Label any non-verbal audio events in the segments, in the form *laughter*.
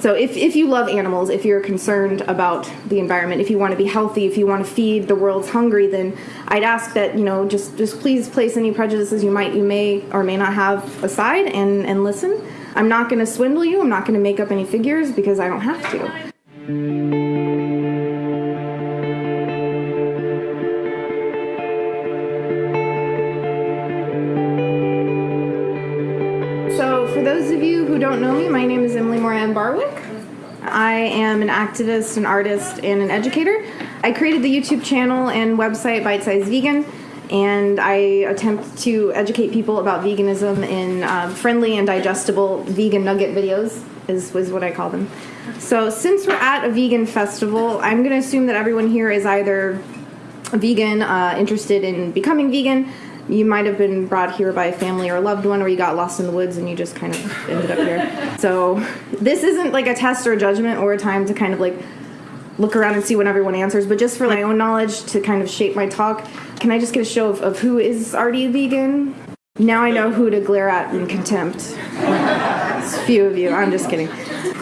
So if, if you love animals, if you're concerned about the environment, if you want to be healthy, if you want to feed the world's hungry, then I'd ask that you know just just please place any prejudices you might you may or may not have aside and and listen. I'm not going to swindle you. I'm not going to make up any figures because I don't have to. I am an activist, an artist, and an educator. I created the YouTube channel and website Bite Size Vegan, and I attempt to educate people about veganism in uh, friendly and digestible vegan nugget videos, is, is what I call them. So, since we're at a vegan festival, I'm going to assume that everyone here is either vegan, uh, interested in becoming vegan. You might have been brought here by a family or a loved one, or you got lost in the woods and you just kind of ended up here. So, this isn't like a test or a judgment or a time to kind of like look around and see what everyone answers, but just for my own knowledge to kind of shape my talk, can I just get a show of, of who is already a vegan? Now I know who to glare at in contempt. A few of you. I'm just kidding.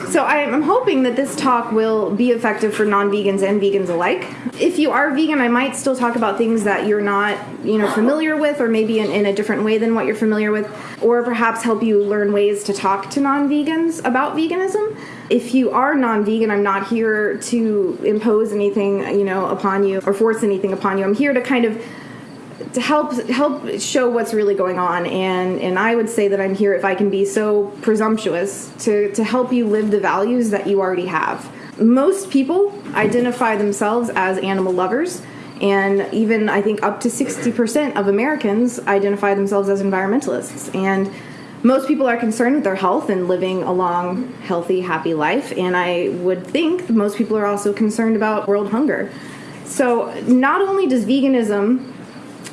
So I'm hoping that this talk will be effective for non-vegans and vegans alike. If you are vegan, I might still talk about things that you're not, you know, familiar with, or maybe in, in a different way than what you're familiar with, or perhaps help you learn ways to talk to non-vegans about veganism. If you are non-vegan, I'm not here to impose anything, you know, upon you or force anything upon you. I'm here to kind of to help help show what's really going on and and I would say that I'm here if I can be so presumptuous to to help you live the values that you already have. Most people identify themselves as animal lovers and even I think up to 60% of Americans identify themselves as environmentalists and most people are concerned with their health and living a long, healthy, happy life. And I would think most people are also concerned about world hunger. So, not only does veganism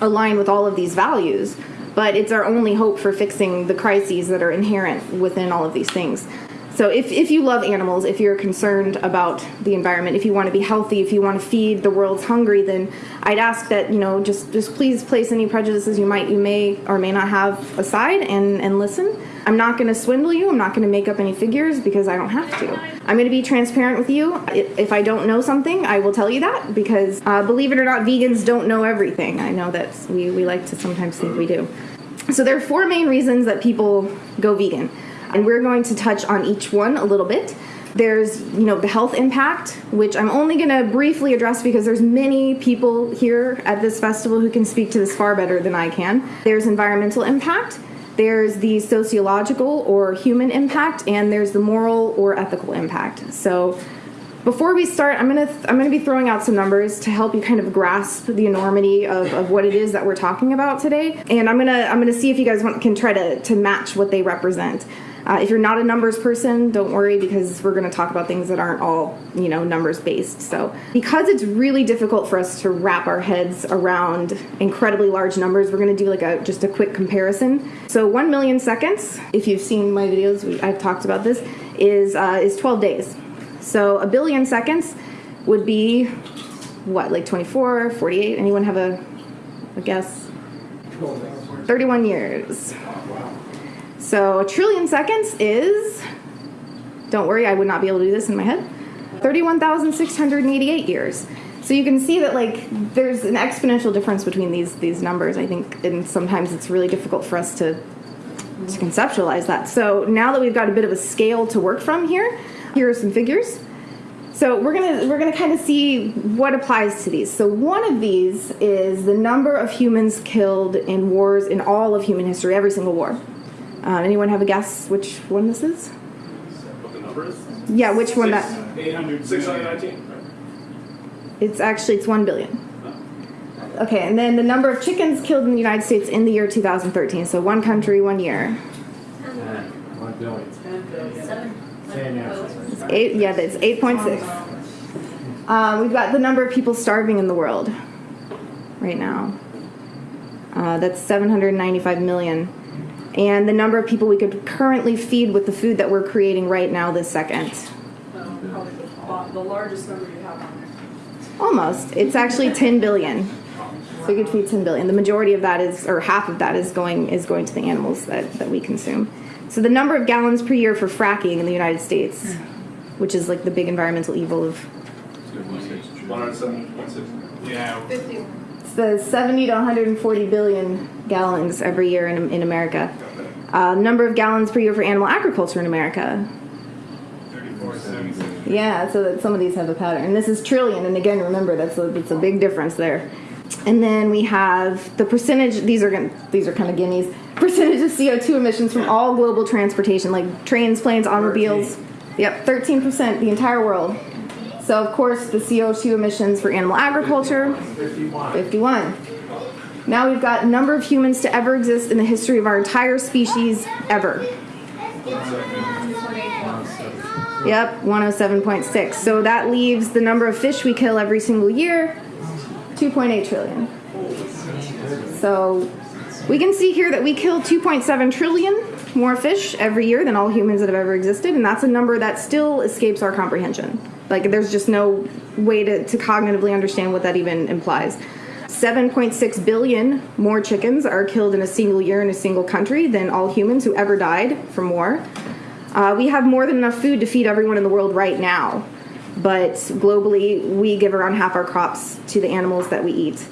align with all of these values, but it's our only hope for fixing the crises that are inherent within all of these things. So if, if you love animals, if you're concerned about the environment, if you want to be healthy, if you want to feed the world's hungry, then I'd ask that, you know, just, just please place any prejudices you might you may or may not have aside and, and listen. I'm not going to swindle you. I'm not going to make up any figures because I don't have to. I'm going to be transparent with you. If I don't know something, I will tell you that because uh, believe it or not, vegans don't know everything. I know that we, we like to sometimes think we do. So there are four main reasons that people go vegan, and we're going to touch on each one a little bit. There's, you know, the health impact, which I'm only going to briefly address because there's many people here at this festival who can speak to this far better than I can. There's environmental impact, there's the sociological or human impact, and there's the moral or ethical impact. So before we start, I'm gonna I'm gonna be throwing out some numbers to help you kind of grasp the enormity of, of what it is that we're talking about today, and I'm gonna I'm gonna see if you guys want, can try to to match what they represent. Uh, if you're not a numbers person, don't worry because we're going to talk about things that aren't all, you know, numbers based. So, because it's really difficult for us to wrap our heads around incredibly large numbers, we're going to do like a just a quick comparison. So, 1 million seconds, if you've seen my videos, we, I've talked about this, is uh, is 12 days. So, a billion seconds would be what, like 24, 48? Anyone have a, a guess? 31 years. So a trillion seconds is, don't worry, I would not be able to do this in my head, 31,688 years. So you can see that like there's an exponential difference between these these numbers. I think, and sometimes it's really difficult for us to to conceptualize that. So now that we've got a bit of a scale to work from here, here are some figures. So we're gonna we're gonna kind of see what applies to these. So one of these is the number of humans killed in wars in all of human history, every single war. Uh, anyone have a guess which one this is? What the number is? Yeah, which one that? 800, 619. It's actually it's one billion. Okay, and then the number of chickens killed in the United States in the year 2013. So one country, one year. One billion. Same answer. It's eight. Yeah, that's 8.6. Uh, we've got the number of people starving in the world right now. Uh, that's 795 million. And the number of people we could currently feed with the food that we're creating right now this second. Um, probably the, the largest number you have on there. Almost. It's actually 10 billion. So we could feed 10 billion. The majority of that is, or half of that is going is going to the animals that, that we consume. So the number of gallons per year for fracking in the United States, which is like the big environmental evil of One hundred seven point six. Yeah. it's the 70 to 140 billion gallons every year in, in America. Uh, number of gallons per year for animal agriculture in America. Thirty-four. Yeah, so that some of these have a pattern. This is trillion, and again, remember that's a, that's a big difference there. And then we have the percentage. These are these are kind of guineas. Percentage of CO two emissions from all global transportation, like trains, planes, automobiles. Yep, thirteen percent, the entire world. So of course, the CO two emissions for animal agriculture, Fifty-one. 51. Now we've got number of humans to ever exist in the history of our entire species ever. Yep, 107.6. So that leaves the number of fish we kill every single year 2.8 trillion. So we can see here that we kill 2.7 trillion more fish every year than all humans that have ever existed, and that's a number that still escapes our comprehension. Like, there's just no way to, to cognitively understand what that even implies. 7.6 billion more chickens are killed in a single year in a single country than all humans who ever died from war. Uh, we have more than enough food to feed everyone in the world right now, but globally, we give around half our crops to the animals that we eat.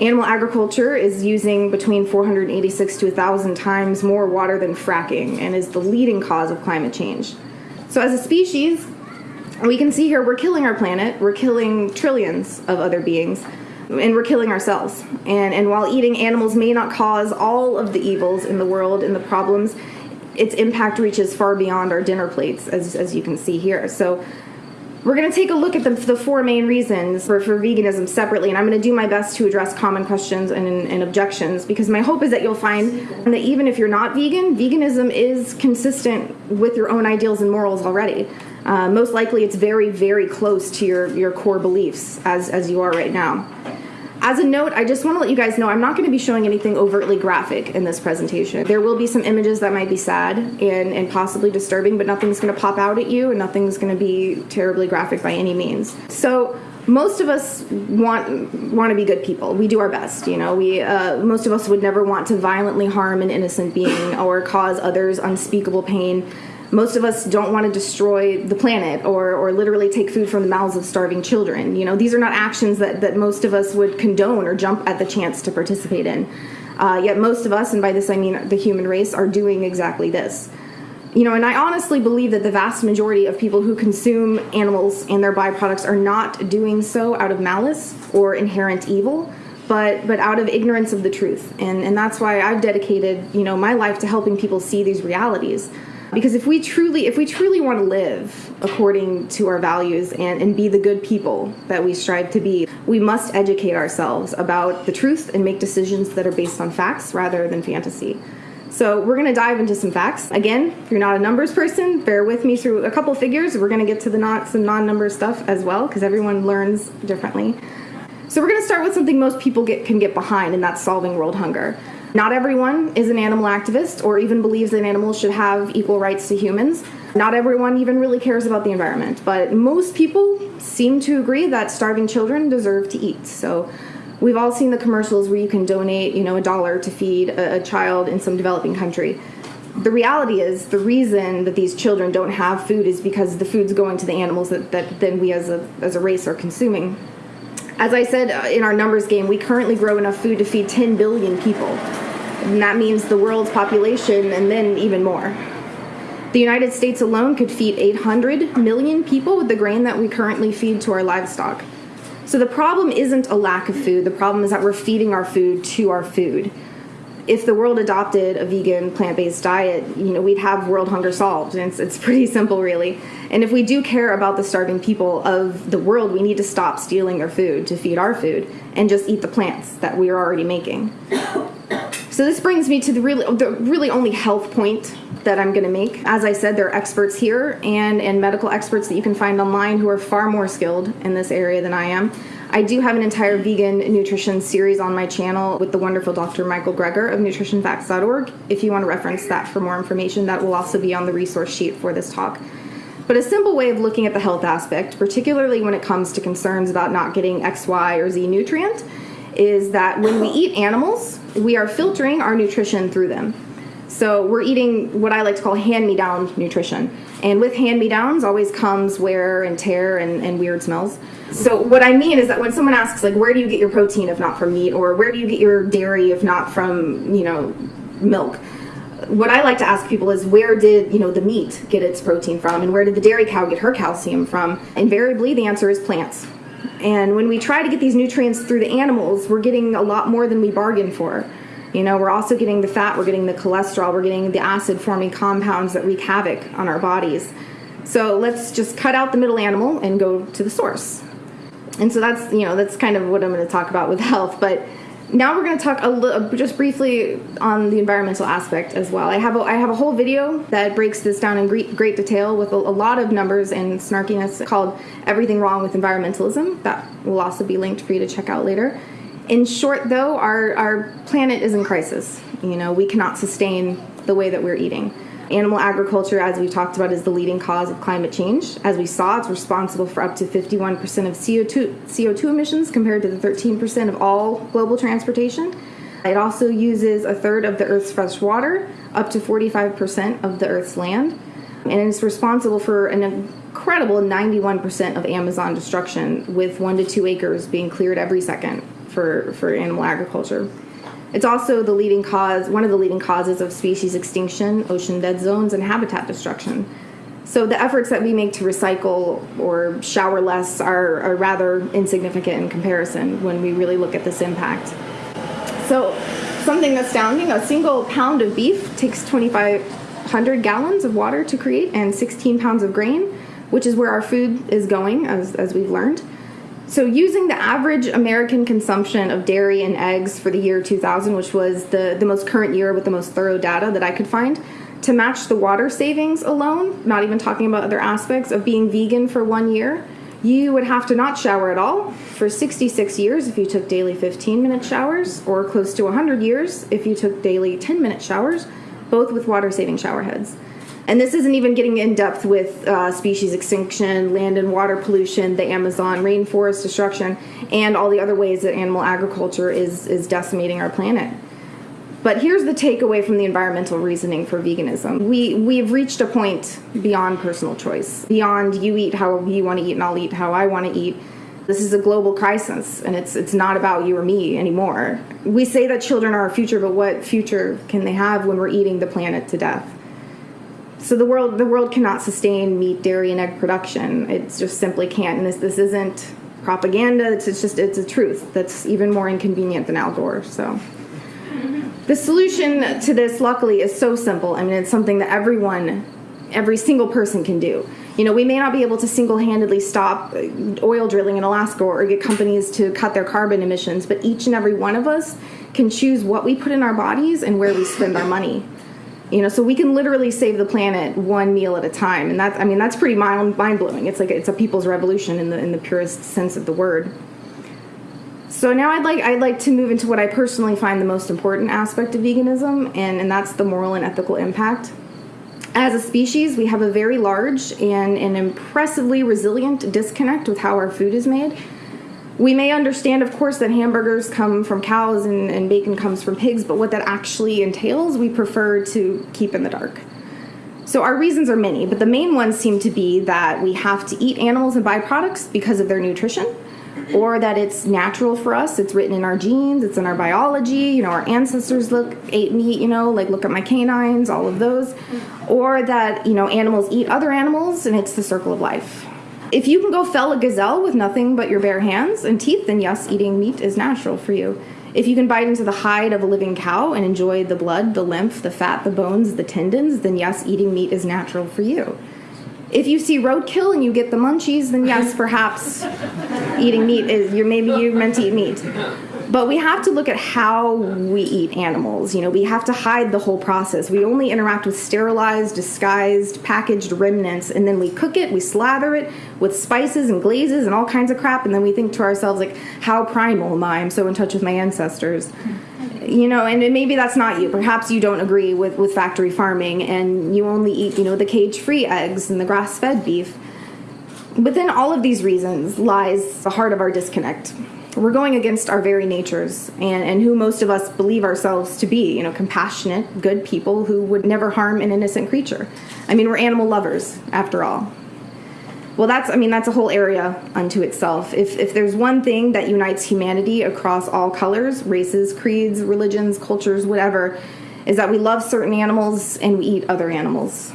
Animal agriculture is using between 486 to 1,000 times more water than fracking and is the leading cause of climate change. So, as a species, we can see here we're killing our planet, we're killing trillions of other beings, and we're killing ourselves. And, and while eating animals may not cause all of the evils in the world and the problems, its impact reaches far beyond our dinner plates, as, as you can see here. So, we're going to take a look at the, the four main reasons for, for veganism separately, and I'm going to do my best to address common questions and, and objections because my hope is that you'll find that even if you're not vegan, veganism is consistent with your own ideals and morals already. Uh, most likely, it's very, very close to your, your core beliefs as, as you are right now. As a note, I just want to let you guys know I'm not going to be showing anything overtly graphic in this presentation. There will be some images that might be sad and, and possibly disturbing, but nothing's going to pop out at you and nothing's going to be terribly graphic by any means. So, most of us want want to be good people. We do our best, you know. We uh, most of us would never want to violently harm an innocent being or cause others unspeakable pain most of us don't want to destroy the planet or, or literally take food from the mouths of starving children. You know, these are not actions that, that most of us would condone or jump at the chance to participate in. Uh, yet most of us, and by this I mean the human race, are doing exactly this. You know, and I honestly believe that the vast majority of people who consume animals and their byproducts are not doing so out of malice or inherent evil, but but out of ignorance of the truth. And and that's why I've dedicated, you know, my life to helping people see these realities because if we truly if we truly want to live according to our values and, and be the good people that we strive to be we must educate ourselves about the truth and make decisions that are based on facts rather than fantasy. So we're going to dive into some facts. Again if you're not a numbers person bear with me through a couple figures. We're going to get to the not some non-number stuff as well because everyone learns differently. So we're going to start with something most people get, can get behind and that's solving world hunger not everyone is an animal activist or even believes that animals should have equal rights to humans. Not everyone even really cares about the environment, but most people seem to agree that starving children deserve to eat. So we've all seen the commercials where you can donate, you know, a dollar to feed a, a child in some developing country. The reality is the reason that these children don't have food is because the food's going to the animals that, that then we as a, as a race are consuming. As I said uh, in our numbers game, we currently grow enough food to feed 10 billion people. And that means the world's population and then even more. The United States alone could feed 800 million people with the grain that we currently feed to our livestock. So the problem isn't a lack of food, the problem is that we're feeding our food to our food. If the world adopted a vegan, plant based diet, you know, we'd have world hunger solved. And it's, it's pretty *laughs* simple, really. And if we do care about the starving people of the world, we need to stop stealing their food to feed our food and just eat the plants that we are already making. *coughs* So this brings me to the really, the really only health point that I'm going to make. As I said, there are experts here and and medical experts that you can find online who are far more skilled in this area than I am. I do have an entire vegan nutrition series on my channel with the wonderful Dr. Michael Greger of nutritionfacts.org. If you want to reference that for more information, that will also be on the resource sheet for this talk. But a simple way of looking at the health aspect, particularly when it comes to concerns about not getting X, Y, or Z nutrient, is that when we eat animals, we are filtering our nutrition through them. So we're eating what I like to call hand me down nutrition. And with hand me downs always comes wear and tear and, and weird smells. So, what I mean is that when someone asks, like, where do you get your protein if not from meat, or where do you get your dairy if not from, you know, milk? What I like to ask people is where did, you know, the meat get its protein from, and where did the dairy cow get her calcium from? Invariably, the answer is plants. And when we try to get these nutrients through the animals, we're getting a lot more than we bargained for. You know, we're also getting the fat, we're getting the cholesterol, we're getting the acid forming compounds that wreak havoc on our bodies. So let's just cut out the middle animal and go to the source. And so that's, you know, that's kind of what I'm going to talk about with *laughs* health. But now we're going to talk a little, uh, just briefly on the environmental aspect as well. I have a, I have a whole video that breaks this down in great, great detail with a, a lot of numbers and snarkiness called Everything Wrong with Environmentalism. That will also be linked for you to check out later. In short, though, our, our planet is in crisis. You know, we cannot sustain the way that we're eating. Animal agriculture, as we've talked about, is the leading cause of climate change. As we saw, it's responsible for up to 51% of CO2, CO2 emissions compared to the 13% of all global transportation. It also uses a third of the Earth's fresh water, up to 45% of the Earth's land, and it's responsible for an incredible 91% of Amazon destruction, with one to two acres being cleared every second for, for animal agriculture. It's also the leading cause, one of the leading causes of species extinction, ocean dead zones, and habitat destruction. So the efforts that we make to recycle or shower less are, are rather insignificant in comparison when we really look at this impact. So something astounding, a single pound of beef takes 2,500 gallons of water to create and 16 pounds of grain, which is where our food is going, as, as we've learned. So, using the average American consumption of dairy and eggs for the year 2000, which was the, the most current year with the most thorough data that I could find, to match the water savings alone, not even talking about other aspects of being vegan for one year, you would have to not shower at all for 66 years if you took daily 15 minute showers, or close to 100 years if you took daily 10 minute showers, both with water saving shower heads. And this isn't even getting in depth with uh, species extinction, land and water pollution, the Amazon rainforest destruction, and all the other ways that animal agriculture is, is decimating our planet. But here's the takeaway from the environmental reasoning for veganism. We we've reached a point beyond personal choice, beyond you eat how you want to eat and I'll eat how I want to eat. This is a global crisis, and it's it's not about you or me anymore. We say that children are our future, but what future can they have when we're eating the planet to death? So the world the world cannot sustain meat, dairy, and egg production. It just simply can't. And this this isn't propaganda. It's, it's just it's a truth that's even more inconvenient than Al Gore. So. The solution to this, luckily, is so simple. I mean, it's something that everyone, every single person can do. You know, we may not be able to single handedly stop oil drilling in Alaska or get companies to cut their carbon emissions, but each and every one of us can choose what we put in our bodies and where we spend our money you know so we can literally save the planet one meal at a time. And that's i mean that's pretty mind blowing it's like it's a people's revolution in the in the purest sense of the word. So now i'd like i'd like to move into what i personally find the most important aspect of veganism and and that's the moral and ethical impact. As a species we have a very large and an impressively resilient disconnect with how our food is made we may understand, of course, that hamburgers come from cows and, and, bacon comes from pigs, but what that actually entails, we prefer to keep in the dark. So, our reasons are many, but the main ones seem to be that we have to eat animals and byproducts because of their nutrition, or that it's natural for us, it's written in our genes, it's in our biology, you know, our ancestors look ate meat, you know, like look at my canines, all of those, or that, you know, animals eat other animals and it's the circle of life. If you can go fell a gazelle with nothing but your bare hands and teeth, then yes, eating meat is natural for you. If you can bite into the hide of a living cow and enjoy the blood, the lymph, the fat, the bones, the tendons, then yes, eating meat is natural for you. If you see roadkill and you get the munchies, then yes, perhaps eating meat is you're maybe you're meant to eat meat. But we have to look at how we eat animals. You know, we have to hide the whole process. We only interact with sterilized, disguised, packaged remnants, and then we cook it, we slather it with spices and glazes and all kinds of crap, and then we think to ourselves, like, how primal am I? I'm so in touch with my ancestors. You know, and maybe that's not you. Perhaps you don't agree with, with factory farming and you only eat, you know, the cage free eggs and the grass fed beef. Within all of these reasons lies the heart of our disconnect we're going against our very natures and, and who most of us believe ourselves to be you know compassionate good people who would never harm an innocent creature. I mean we're animal lovers after all. Well that's i mean that's a whole area unto itself. If, if there's one thing that unites humanity across all colors races creeds religions cultures whatever is that we love certain animals and we eat other animals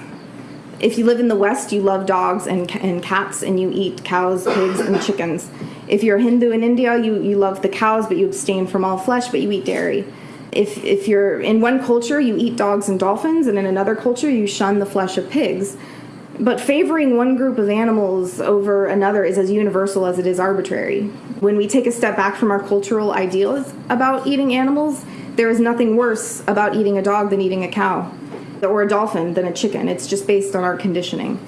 if you live in the West, you love dogs and, and cats and you eat cows, pigs, and chickens. If you're Hindu in India, you, you love the cows, but you abstain from all flesh, but you eat dairy. If, if you're in one culture, you eat dogs and dolphins, and in another culture, you shun the flesh of pigs. But favoring one group of animals over another is as universal as it is arbitrary. When we take a step back from our cultural ideals about eating animals, there is nothing worse about eating a dog than eating a cow or a dolphin than a chicken. It's just based on our conditioning.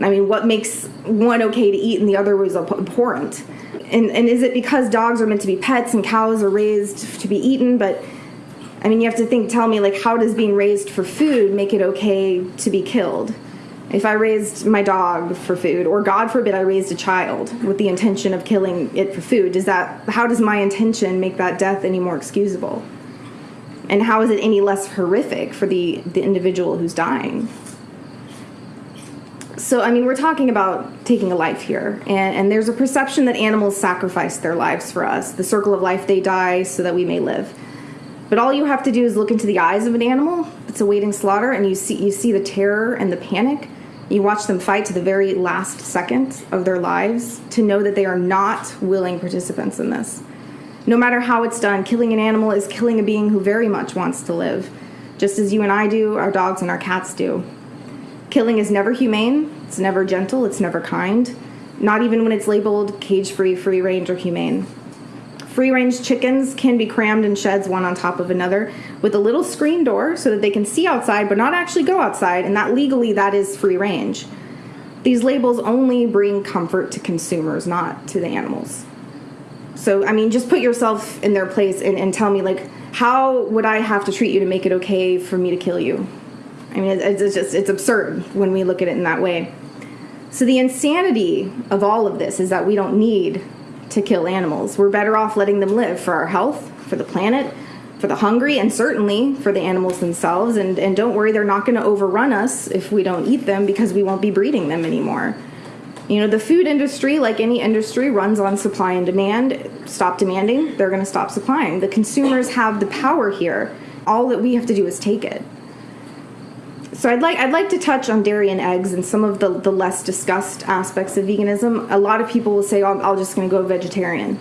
I mean, what makes one okay to eat and the other was abhorrent? And, and is it because dogs are meant to be pets and cows are raised to be eaten? But I mean, you have to think, tell me, like, how does being raised for food make it okay to be killed? If I raised my dog for food, or God forbid I raised a child with the intention of killing it for food, does that, how does my intention make that death any more excusable? And how is it any less horrific for the the individual who's dying? So i mean we're talking about taking a life here. And, and there's a perception that animals sacrifice their lives for us the circle of life they die so that we may live. But all you have to do is look into the eyes of an animal. That's awaiting slaughter and you see you see the terror and the panic. You watch them fight to the very last second of their lives to know that they are not willing participants in this no matter how it's done, killing an animal is killing a being who very much wants to live, just as you and I do, our dogs and our cats do. Killing is never humane, it's never gentle, it's never kind, not even when it's labeled cage free, free range, or humane. Free range chickens can be crammed in sheds one on top of another with a little screen door so that they can see outside but not actually go outside, and that legally that is free range. These labels only bring comfort to consumers, not to the animals. So, I mean, just put yourself in their place and, and tell me, like, how would I have to treat you to make it okay for me to kill you? I mean, it's, it's just, it's absurd when we look at it in that way. So, the insanity of all of this is that we don't need to kill animals. We're better off letting them live for our health, for the planet, for the hungry, and certainly for the animals themselves. And, and don't worry, they're not going to overrun us if we don't eat them because we won't be breeding them anymore. You know, the food industry, like any industry, runs on supply and demand. Stop demanding, they're going to stop supplying. The consumers have the power here. All that we have to do is take it. So I'd like I'd like to touch on dairy and eggs and some of the, the less discussed aspects of veganism. A lot of people will say, oh, I'm just going to go vegetarian.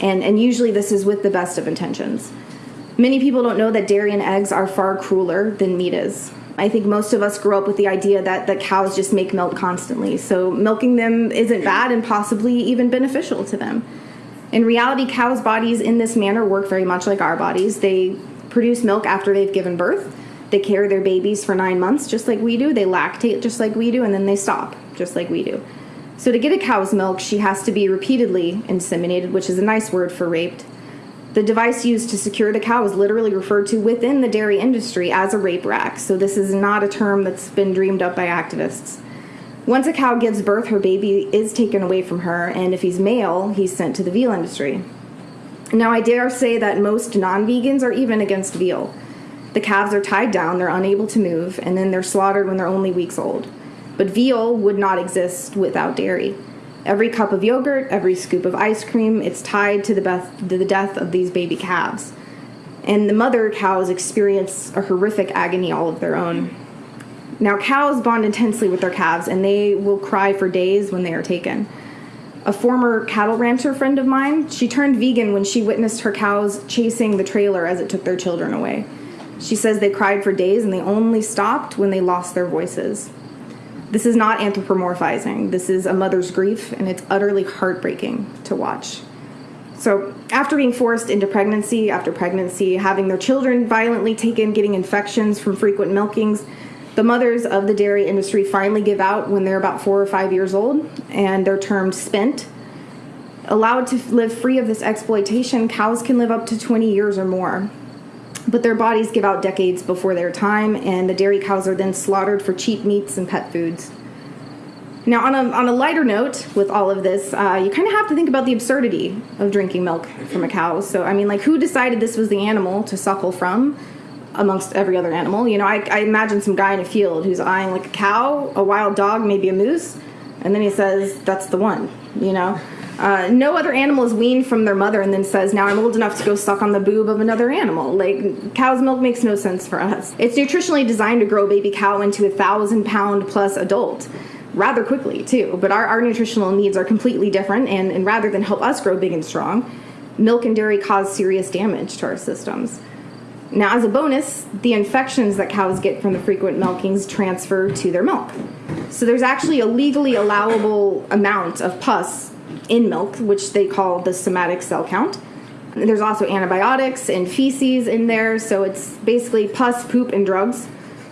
And, and usually this is with the best of intentions. Many people don't know that dairy and eggs are far crueler than meat is. I think most of us grew up with the idea that, that cows just make milk constantly. So milking them isn't bad and possibly even beneficial to them. In reality, cows' bodies in this manner work very much like our bodies. They produce milk after they've given birth. They carry their babies for nine months, just like we do. They lactate, just like we do, and then they stop, just like we do. So, to get a cow's milk, she has to be repeatedly inseminated, which is a nice word for raped. The device used to secure the cow is literally referred to within the dairy industry as a rape rack, so this is not a term that's been dreamed up by activists. Once a cow gives birth, her baby is taken away from her, and if he's male, he's sent to the veal industry. Now, I dare say that most non vegans are even against veal. The calves are tied down, they're unable to move, and then they're slaughtered when they're only weeks old. But veal would not exist without dairy. Every cup of yogurt, every scoop of ice cream, it's tied to the, beth- to the death of these baby calves. And the mother cows experience a horrific agony all of their own. Now, cows bond intensely with their calves, and they will cry for days when they are taken. A former cattle rancher friend of mine, she turned vegan when she witnessed her cows chasing the trailer as it took their children away. She says they cried for days and they only stopped when they lost their voices. This is not anthropomorphizing. This is a mother's grief, and it's utterly heartbreaking to watch. So, after being forced into pregnancy, after pregnancy, having their children violently taken, getting infections from frequent milkings, the mothers of the dairy industry finally give out when they're about four or five years old, and they're termed spent. Allowed to live free of this exploitation, cows can live up to 20 years or more but their bodies give out decades before their time, and the dairy cows are then slaughtered for cheap meats and pet foods. Now, on a, on a lighter note, with all of this, uh, you kind of have to think about the absurdity of drinking milk from a cow. So, I mean, like, who decided this was the animal to suckle from amongst every other animal? You know, I, I imagine some guy in a field who's eyeing like a cow, a wild dog, maybe a moose, and then he says, that's the one, you know? Uh, no other animal is weaned from their mother and then says, Now I'm old enough to go suck on the boob of another animal. Like, cow's milk makes no sense for us. It's nutritionally designed to grow baby cow into a thousand pound plus adult rather quickly, too. But our, our nutritional needs are completely different, and, and rather than help us grow big and strong, milk and dairy cause serious damage to our systems. Now, as a bonus, the infections that cows get from the frequent milkings transfer to their milk. So there's actually a legally allowable amount of pus in milk, which they call the somatic cell count. There's also antibiotics and feces in there, so it's basically pus, poop, and drugs,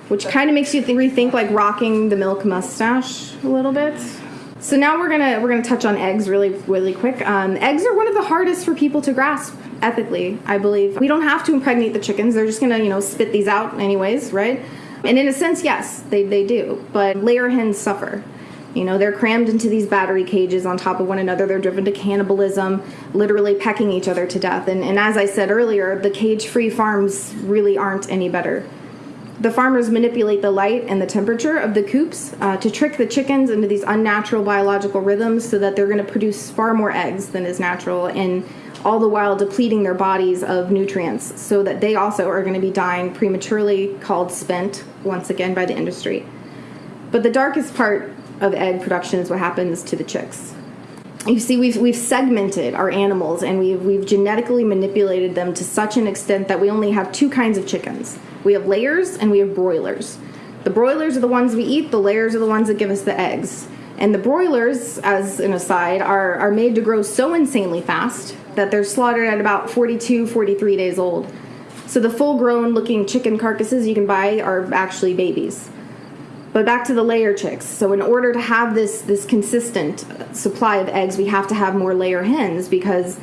which kind of makes you rethink like rocking the milk mustache a little bit. So now we're gonna we're gonna touch on eggs really really quick. Um, eggs are one of the hardest for people to grasp ethically. I believe we don't have to impregnate the chickens; they're just gonna you know spit these out anyways, right? And in a sense, yes, they they do. But layer hens suffer. You know, they're crammed into these battery cages on top of one another. They're driven to cannibalism, literally pecking each other to death. And, and as I said earlier, the cage free farms really aren't any better. The farmers manipulate the light and the temperature of the coops uh, to trick the chickens into these unnatural biological rhythms so that they're going to produce far more eggs than is natural, and all the while depleting their bodies of nutrients so that they also are going to be dying prematurely, called spent once again by the industry. But the darkest part of egg production is what happens to the chicks. You see, we've, we've segmented our animals and we've, we've genetically manipulated them to such an extent that we only have two kinds of chickens we have layers and we have broilers. The broilers are the ones we eat, the layers are the ones that give us the eggs. And the broilers, as an aside, are, are made to grow so insanely fast that they're slaughtered at about 42, 43 days old. So the full grown looking chicken carcasses you can buy are actually babies. But back to the layer chicks. So in order to have this this consistent supply of eggs, we have to have more layer hens because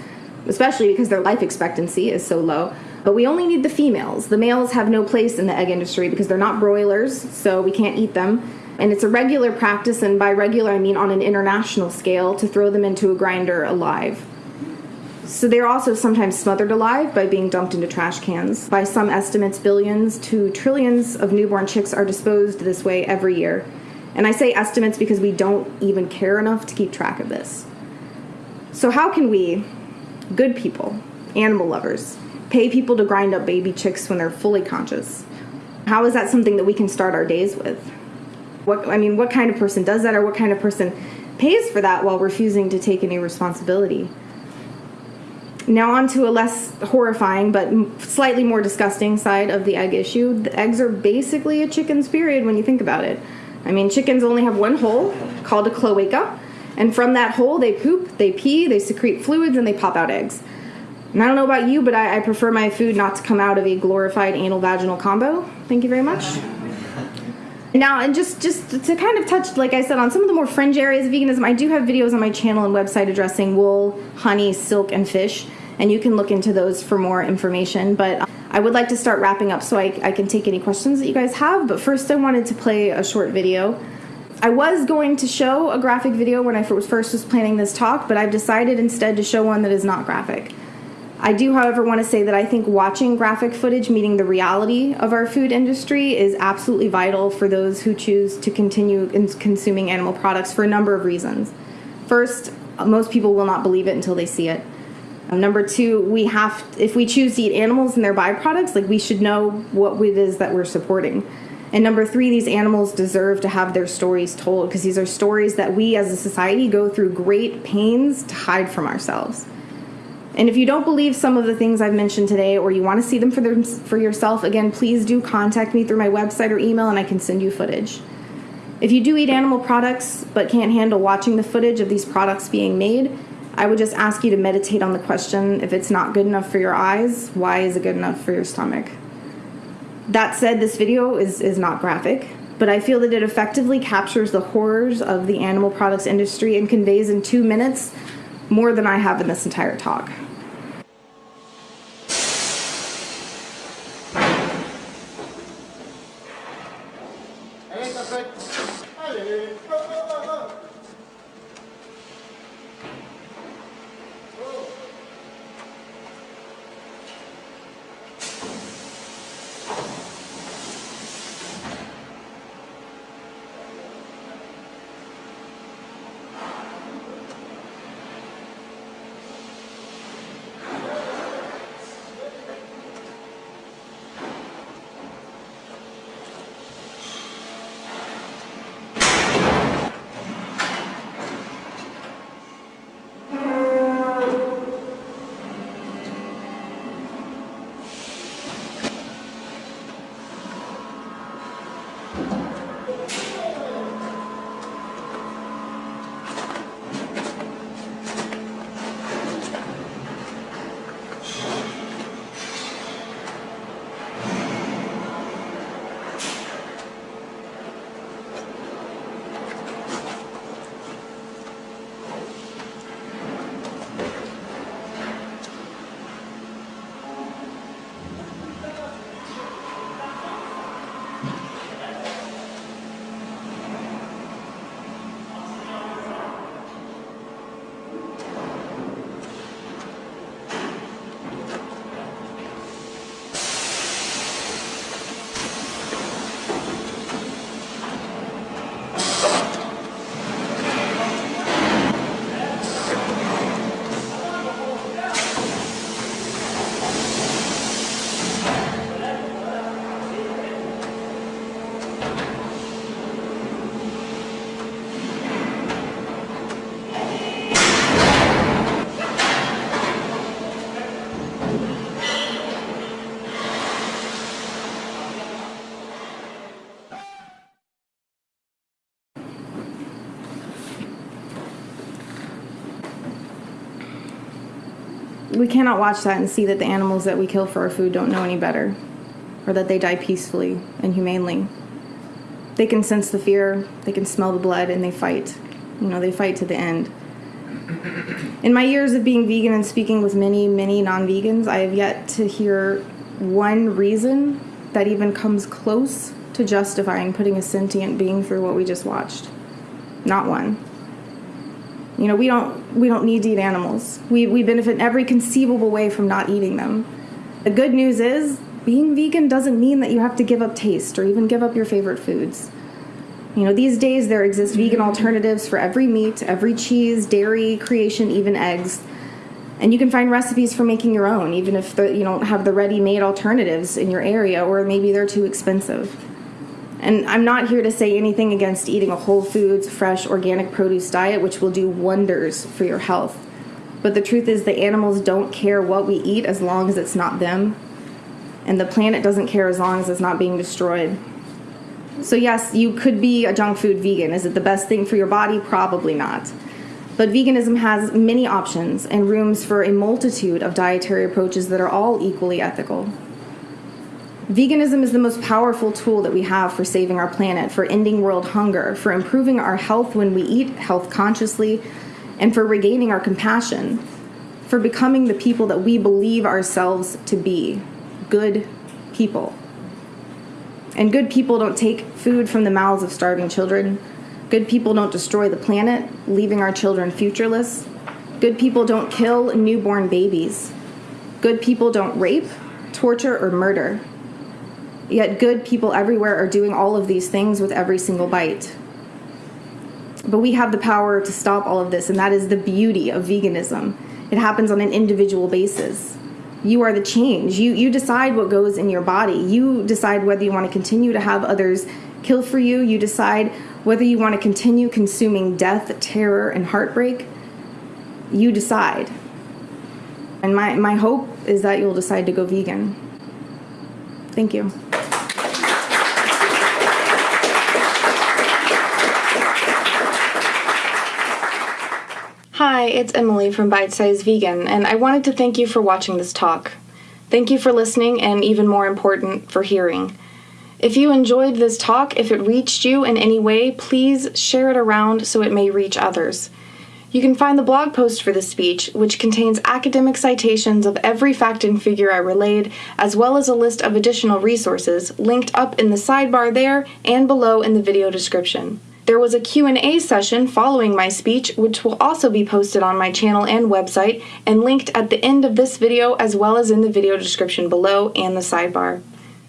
especially because their life expectancy is so low. But we only need the females. The males have no place in the egg industry because they're not broilers, so we can't eat them. And it's a regular practice, and by regular I mean on an international scale, to throw them into a grinder alive. So they're also sometimes smothered alive by being dumped into trash cans. By some estimates, billions to trillions of newborn chicks are disposed this way every year. And I say estimates because we don't even care enough to keep track of this. So, how can we, good people, animal lovers, pay people to grind up baby chicks when they're fully conscious? How is that something that we can start our days with? What I mean, what kind of person does that, or what kind of person pays for that while refusing to take any responsibility? Now, on to a less horrifying but slightly more disgusting side of the egg issue. The eggs are basically a chicken's period when you think about it. I mean, chickens only have one hole called a cloaca, and from that hole they poop, they pee, they secrete fluids, and they pop out eggs. And I don't know about you, but I, I prefer my food not to come out of a glorified anal vaginal combo. Thank you very much. Now, and just just to kind of touch, like I said, on some of the more fringe areas of veganism, I do have videos on my channel and website addressing wool, honey, silk, and fish, and you can look into those for more information. But I would like to start wrapping up so I, I can take any questions that you guys have. But first, I wanted to play a short video. I was going to show a graphic video when I first was planning this talk, but I've decided instead to show one that is not graphic. I do, however, want to say that I think watching graphic footage meeting the reality of our food industry is absolutely vital for those who choose to continue in consuming animal products for a number of reasons. First, most people will not believe it until they see it. Um, number two, we have, if we choose to eat animals and their byproducts, like we should know what it is that we're supporting. And number three, these animals deserve to have their stories told because these are stories that we as a society go through great pains to hide from ourselves. And if you don't believe some of the things I've mentioned today or you want to see them for, them, for yourself, again, please do contact me through my website or email and I can send you footage. If you do eat animal products but can't handle watching the footage of these products being made, I would just ask you to meditate on the question if it's not good enough for your eyes, why is it good enough for your stomach? That said, this video is, is not graphic, but I feel that it effectively captures the horrors of the animal products industry and conveys in two minutes more than I have in this entire talk. We cannot watch that and see that the animals that we kill for our food don't know any better or that they die peacefully and humanely. They can sense the fear, they can smell the blood, and they fight. You know, they fight to the end. In my years of being vegan and speaking with many, many non vegans, I have yet to hear one reason that even comes close to justifying putting a sentient being through what we just watched. Not one. You know, we don't we don't need to eat animals. We we benefit in every conceivable way from not eating them. The good news is being vegan doesn't mean that you have to give up taste or even give up your favorite foods. You know, these days there exist vegan alternatives for every meat, every cheese, dairy, creation, even eggs. And you can find recipes for making your own, even if the, you don't have the ready-made alternatives in your area, or maybe they're too expensive. And I'm not here to say anything against eating a whole foods, fresh, organic produce diet, which will do wonders for your health. But the truth is, the animals don't care what we eat as long as it's not them. And the planet doesn't care as long as it's not being destroyed. So, yes, you could be a junk food vegan. Is it the best thing for your body? Probably not. But veganism has many options and rooms for a multitude of dietary approaches that are all equally ethical. Veganism is the most powerful tool that we have for saving our planet, for ending world hunger, for improving our health when we eat health consciously, and for regaining our compassion, for becoming the people that we believe ourselves to be good people. And good people don't take food from the mouths of starving children. Good people don't destroy the planet, leaving our children futureless. Good people don't kill newborn babies. Good people don't rape, torture, or murder. Yet good people everywhere are doing all of these things with every single bite. But we have the power to stop all of this, and that is the beauty of veganism. It happens on an individual basis. You are the change. You, you decide what goes in your body. You decide whether you want to continue to have others kill for you. You decide whether you want to continue consuming death, terror, and heartbreak. You decide. And my, my hope is that you'll decide to go vegan. Thank you. Hi, it's Emily from Bite Size Vegan, and I wanted to thank you for watching this talk. Thank you for listening, and even more important, for hearing. If you enjoyed this talk, if it reached you in any way, please share it around so it may reach others. You can find the blog post for this speech, which contains academic citations of every fact and figure I relayed, as well as a list of additional resources, linked up in the sidebar there and below in the video description. There was a Q&A session following my speech, which will also be posted on my channel and website, and linked at the end of this video as well as in the video description below and the sidebar.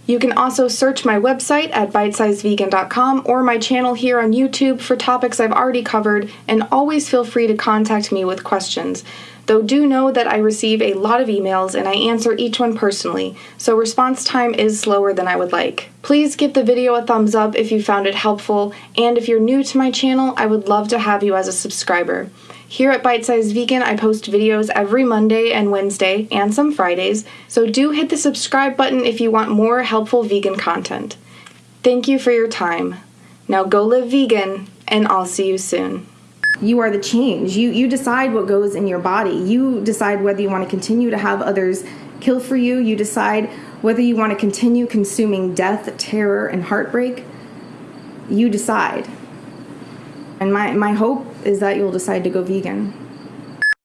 You can also search my website at bitesizevegan.com or my channel here on YouTube for topics I've already covered, and always feel free to contact me with questions. Though do know that I receive a lot of emails and I answer each one personally, so response time is slower than I would like. Please give the video a thumbs up if you found it helpful, and if you're new to my channel, I would love to have you as a subscriber. Here at Bite Size Vegan, I post videos every Monday and Wednesday, and some Fridays, so do hit the subscribe button if you want more helpful vegan content. Thank you for your time. Now go live vegan, and I'll see you soon. You are the change. You you decide what goes in your body. You decide whether you want to continue to have others kill for you. You decide whether you want to continue consuming death, terror, and heartbreak. You decide. And my, my hope is that you'll decide to go vegan.